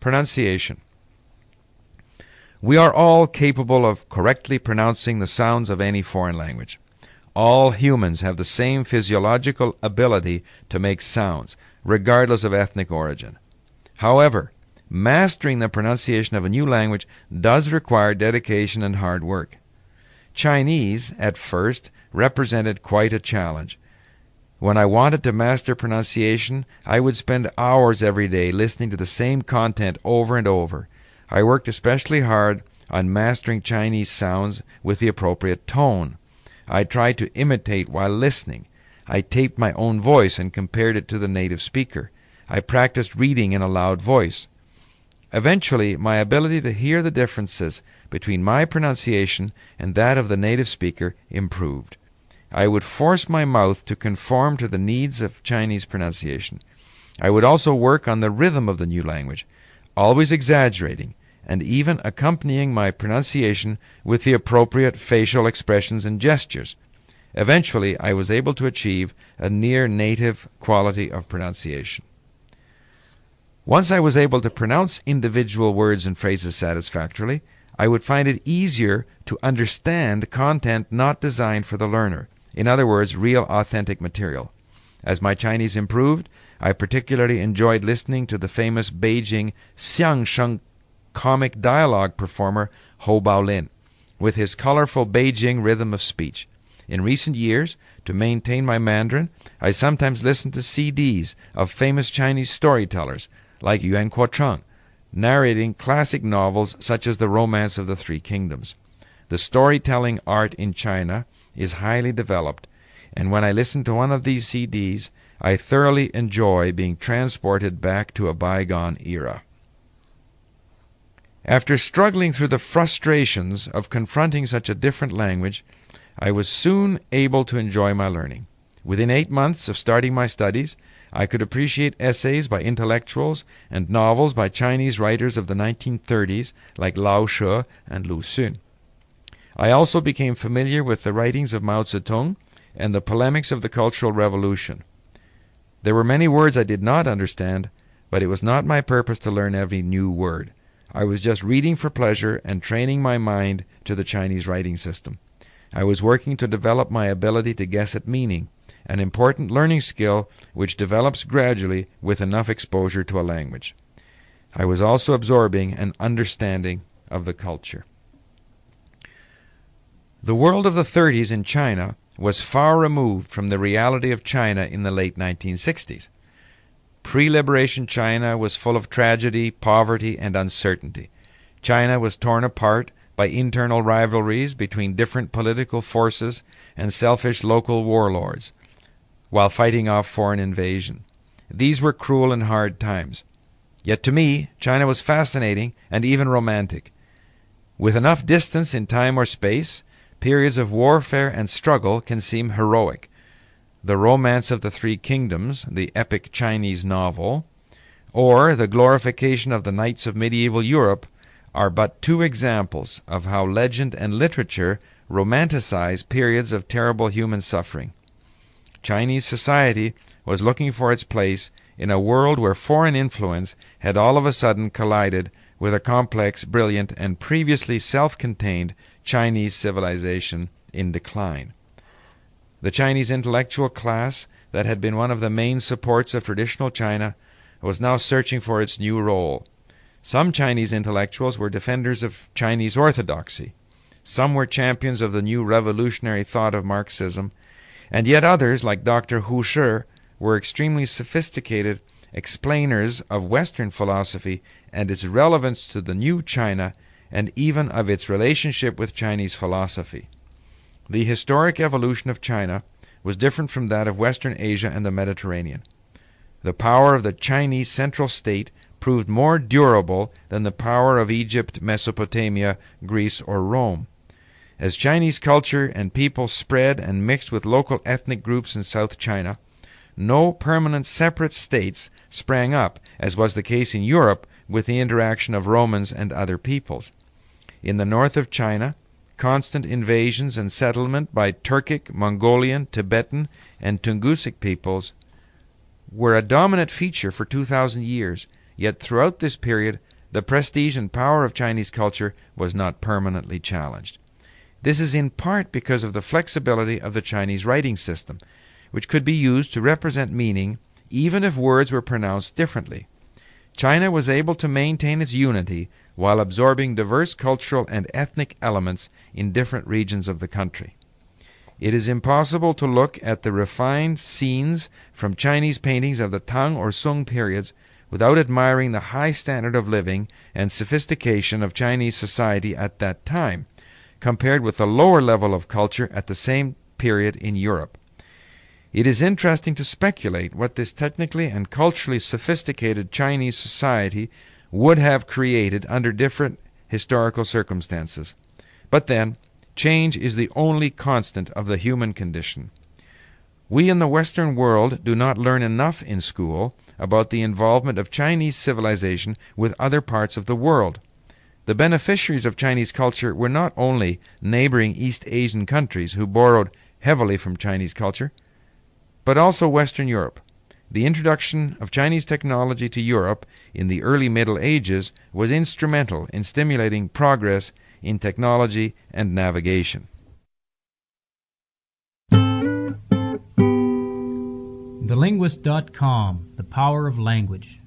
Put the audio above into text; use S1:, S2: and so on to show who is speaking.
S1: Pronunciation. We are all capable of correctly pronouncing the sounds of any foreign language. All humans have the same physiological ability to make sounds, regardless of ethnic origin. However, mastering the pronunciation of a new language does require dedication and hard work. Chinese, at first, represented quite a challenge. When I wanted to master pronunciation, I would spend hours every day listening to the same content over and over. I worked especially hard on mastering Chinese sounds with the appropriate tone. I tried to imitate while listening. I taped my own voice and compared it to the native speaker. I practiced reading in a loud voice. Eventually, my ability to hear the differences between my pronunciation and that of the native speaker improved. I would force my mouth to conform to the needs of Chinese pronunciation. I would also work on the rhythm of the new language, always exaggerating and even accompanying my pronunciation with the appropriate facial expressions and gestures. Eventually, I was able to achieve a near native quality of pronunciation. Once I was able to pronounce individual words and phrases satisfactorily, I would find it easier to understand content not designed for the learner. In other words, real authentic material. As my Chinese improved, I particularly enjoyed listening to the famous Beijing Xiangsheng comic dialogue performer Hou Baolin, with his colorful Beijing rhythm of speech. In recent years, to maintain my Mandarin, I sometimes listen to CDs of famous Chinese storytellers like Yuan Kuo-cheng, narrating classic novels such as The Romance of the Three Kingdoms. The storytelling art in China is highly developed, and when I listen to one of these CDs, I thoroughly enjoy being transported back to a bygone era. After struggling through the frustrations of confronting such a different language, I was soon able to enjoy my learning. Within eight months of starting my studies, I could appreciate essays by intellectuals and novels by Chinese writers of the 1930s like Lao She and Lu Xun. I also became familiar with the writings of Mao Zedong and the polemics of the Cultural Revolution. There were many words I did not understand, but it was not my purpose to learn every new word. I was just reading for pleasure and training my mind to the Chinese writing system. I was working to develop my ability to guess at meaning, an important learning skill which develops gradually with enough exposure to a language. I was also absorbing an understanding of the culture. The world of the 30s in China was far removed from the reality of China in the late 1960s. Pre liberation China was full of tragedy, poverty, and uncertainty. China was torn apart by internal rivalries between different political forces and selfish local warlords, while fighting off foreign invasion. These were cruel and hard times. Yet to me, China was fascinating and even romantic. With enough distance in time or space, periods of warfare and struggle can seem heroic. The Romance of the Three Kingdoms, the epic Chinese novel, or the glorification of the knights of medieval Europe are but two examples of how legend and literature romanticize periods of terrible human suffering. Chinese society was looking for its place in a world where foreign influence had all of a sudden collided with a complex, brilliant, and previously self contained Chinese civilization in decline. The Chinese intellectual class, that had been one of the main supports of traditional China, was now searching for its new role. Some Chinese intellectuals were defenders of Chinese orthodoxy. Some were champions of the new revolutionary thought of Marxism. And yet others, like Dr. Hu Shi, were extremely sophisticated explainers of Western philosophy and its relevance to the new China and even of its relationship with Chinese philosophy. The historic evolution of China was different from that of Western Asia and the Mediterranean. The power of the Chinese central state proved more durable than the power of Egypt, Mesopotamia, Greece, or Rome. As Chinese culture and people spread and mixed with local ethnic groups in South China, no permanent separate states sprang up, as was the case in Europe with the interaction of Romans and other peoples. In the north of China, constant invasions and settlement by Turkic, Mongolian, Tibetan, and Tungusic peoples were a dominant feature for 2,000 years, yet throughout this period the prestige and power of Chinese culture was not permanently challenged. This is in part because of the flexibility of the Chinese writing system, which could be used to represent meaning even if words were pronounced differently. China was able to maintain its unity while absorbing diverse cultural and ethnic elements in different regions of the country. It is impossible to look at the refined scenes from Chinese paintings of the Tang or Sung periods without admiring the high standard of living and sophistication of Chinese society at that time, compared with the lower level of culture at the same period in Europe. It is interesting to speculate what this technically and culturally sophisticated Chinese society would have created under different historical circumstances. But then, change is the only constant of the human condition. We in the Western world do not learn enough in school about the involvement of Chinese civilization with other parts of the world. The beneficiaries of Chinese culture were not only neighboring East Asian countries who borrowed heavily from Chinese culture, but also Western Europe. The introduction of Chinese technology to Europe in the early Middle Ages was instrumental in stimulating progress in technology and navigation.
S2: TheLinguist.com The Power of Language